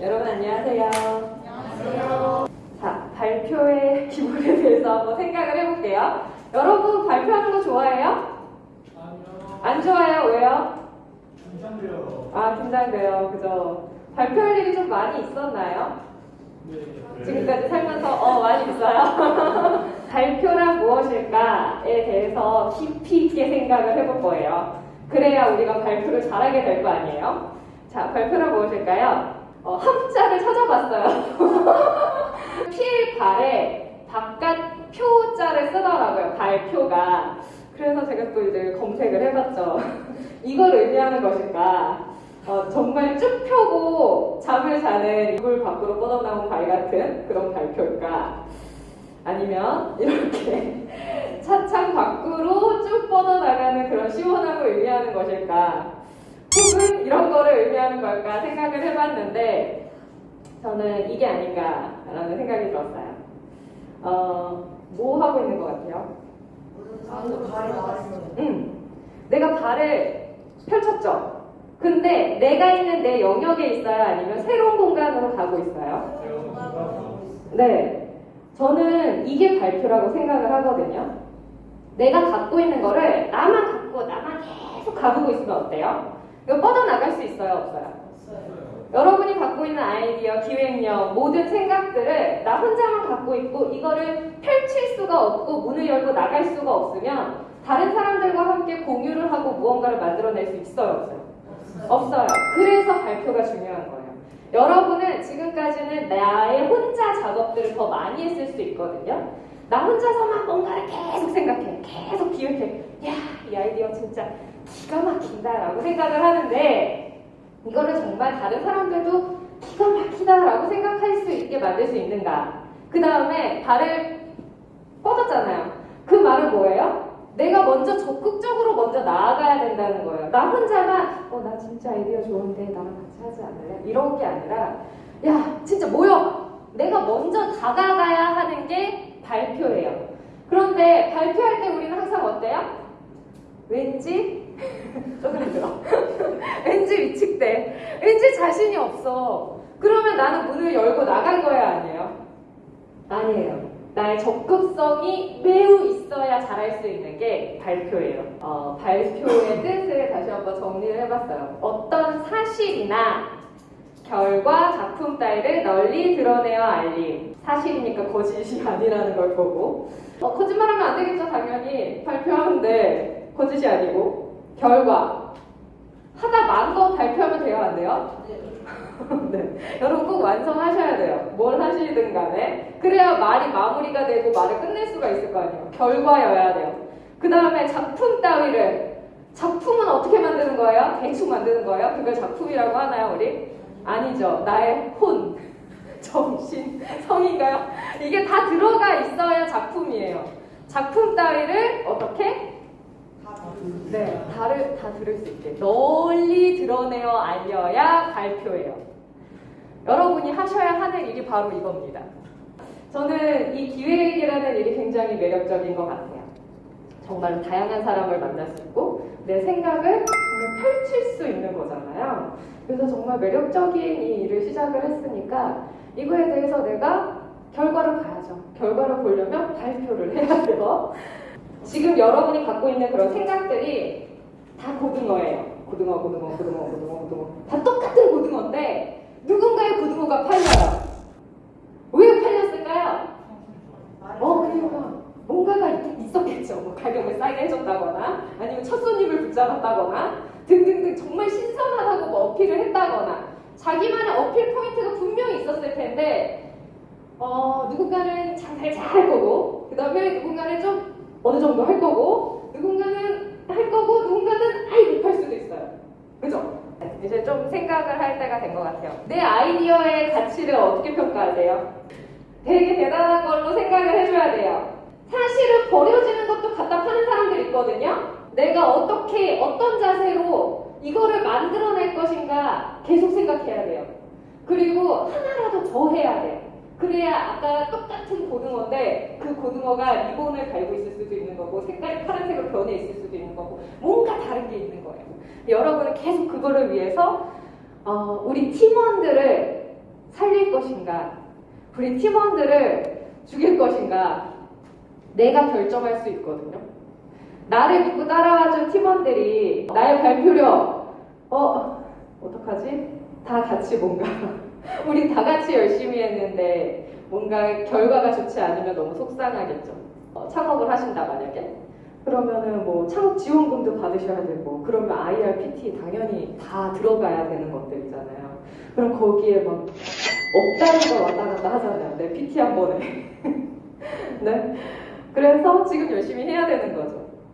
여러분 안녕하세요. 안녕하세요. 자, 발표의 기본에 대해서 한번 생각을 해볼게요. 여러분 발표하는 거 좋아해요? 아니요. 안 좋아해요? 왜요? 긴장돼요. 아, 긴장돼요. 그죠? 발표할 일이 좀 많이 있었나요? 네. 지금까지 살면서 어 많이 있어요. 발표란 무엇일까에 대해서 깊이 있게 생각을 해볼 거예요. 그래야 우리가 발표를 잘하게 될 거 아니에요. 자, 발표란 무엇일까요? 어, 함자를 찾아봤어요. 필발에 바깥 표자를 쓰더라고요. 발표가. 그래서 제가 또 이제 검색을 해봤죠. 이걸 의미하는 것일까? 어, 정말 쭉 펴고 잠을 자는 이불 밖으로 뻗어나온 발 같은 그런 발표일까? 아니면 이렇게 차창 밖으로 쭉 뻗어나가는 그런 시원함을 의미하는 것일까? 이런 거를 의미하는 걸까 생각을 해봤는데 저는 이게 아닌가라는 생각이 들었어요. 어, 뭐 하고 있는 것 같아요? 아무도 발이 나왔어요. 응. 내가 발을 펼쳤죠. 근데 내가 있는 내 영역에 있어요? 아니면 새로운 공간으로 가고 있어요? 네. 저는 이게 발표라고 생각을 하거든요. 내가 갖고 있는 거를 나만 갖고 나만 계속 가지고 있으면 어때요? 이거 뻗어나갈 수 있어요? 없어요? 여러분이 갖고 있는 아이디어, 기획력, 모든 생각들을 나 혼자만 갖고 있고 이거를 펼칠 수가 없고 문을 열고 나갈 수가 없으면 다른 사람들과 함께 공유를 하고 무언가를 만들어낼 수 있어요? 없어요? 없어요. 그래서 발표가 중요한 거예요. 여러분은 지금까지는 나의 혼자 작업들을 더 많이 했을 수 있거든요. 나 혼자서만 뭔가를 계속 생각해. 계속 기획해. 야, 이 아이디어 진짜 기가 막힌다라고 생각을 하는데 이거를 정말 다른 사람들도 기가 막히다라고 생각할 수 있게 만들 수 있는가? 그 다음에 발을 뻗었잖아요. 그 말은 뭐예요? 내가 먼저 적극적으로 먼저 나아가야 된다는 거예요. 나 혼자만 어 나 진짜 아이디어 좋은데 나랑 같이 하지 않을래? 이런 게 아니라 야 진짜 모여. 내가 먼저 다가가야 하는 게 발표예요. 그런데 발표할 때 우리는 항상 어때요? 왠지 조금 힘들어. 왠지 위축돼. 왠지 자신이 없어. 그러면 나는 문을 열고 나갈 거야 아니에요? 아니에요. 나의 적극성이 매우 있어야 잘할 수 있는 게 발표예요. 어, 발표의 뜻을 다시 한번 정리를 해봤어요. 어떤 사실이나 결과, 작품 따위를 널리 드러내어 알림. 사실이니까 거짓이 아니라는 걸 보고. 어, 거짓말하면 안 되겠죠, 당연히. 발표하는데 거짓이 아니고. 결과. 하다 만 거 발표하면 돼요, 안 돼요? 네. 여러분 꼭 완성하셔야 돼요. 뭘 하시든 간에. 그래야 말이 마무리가 되고 말을 끝낼 수가 있을 거 아니에요. 결과여야 돼요. 그 다음에 작품 따위를. 작품은 어떻게 만드는 거예요? 대충 만드는 거예요? 그걸 작품이라고 하나요, 우리? 아니죠. 나의 혼, 정신, 성인가요? 이게 다 들어가 있어야 작품이에요. 작품 따위를 어떻게? 네, 다를, 다 들을 수 있게 널리 드러내어 알려야 발표예요. 여러분이 하셔야 하는 일이 바로 이겁니다. 저는 이 기획이라는 일이 굉장히 매력적인 것 같아요. 정말로 다양한 사람을 만날 수 있고 내 생각을 정말 펼칠 수 있는 거잖아요. 그래서 정말 매력적인 이 일을 시작을 했으니까 이거에 대해서 내가 결과를 봐야죠. 결과를 보려면 발표를 해야 돼요. 지금 여러분이 갖고 있는 그런 생각들이 다 고등어예요. 고등어, 고등어, 고등어, 고등어, 고등어. 다 똑같은 고등어인데 누군가의 고등어가 팔려요. 왜 팔렸을까요? 어, 그 이유가 뭔가가 있- 있었겠죠. 뭐 가격을 싸게 해줬다거나 아니면 첫 손님을 붙잡았다거나 등등등 정말 신선하다고 뭐 어필을 했다거나 자기만의 어필 포인트가 분명히 있었을 텐데 어, 누군가는 잘 잘할 거고 그 다음에 누군가는 좀 어느 정도 할 거고 누군가는 할 거고 누군가는 아예 못할 수도 있어요. 그죠? 이제 좀 생각을 할 때가 된 것 같아요. 내 아이디어의 가치를 어떻게 평가하세요? 되게 대단한 걸로 생각을 해줘야 돼요. 사실은 버려지는 것도 갖다 파는 사람들 있거든요. 내가 어떻게 어떤 자세로 이거를 만들어낼 것인가 계속 생각해야 돼요. 그리고 하나라도 더 해야 돼요. 그래야 아까 똑같은 고등어인데 그 고등어가 리본을 달고 있을 수도 있는 거고 색깔이 파란색으로 변해 있을 수도 있는 거고 뭔가 다른 게 있는 거예요. 여러분은 계속 그거를 위해서 어, 우리 팀원들을 것인가? 우리 팀원들을 죽일 것인가? 내가 결정할 수 있거든요. 나를 믿고 따라와준 팀원들이 나의 발표력, 어, 어떡하지? 다 같이 뭔가, 우리 다 같이 열심히 했는데 뭔가 결과가 좋지 않으면 너무 속상하겠죠. 어, 창업을 하신다, 만약에. 그러면은 뭐 창업 지원금도 받으셔야 되고, 그러면 IRPT 당연히 다 들어가야 되는 것들이잖아요. 그럼 거기에 막 억단위가 왔다 갔다 하잖아요. 내 PT 한 번에. 네. 그래서 지금 열심히 해야 되는 거죠.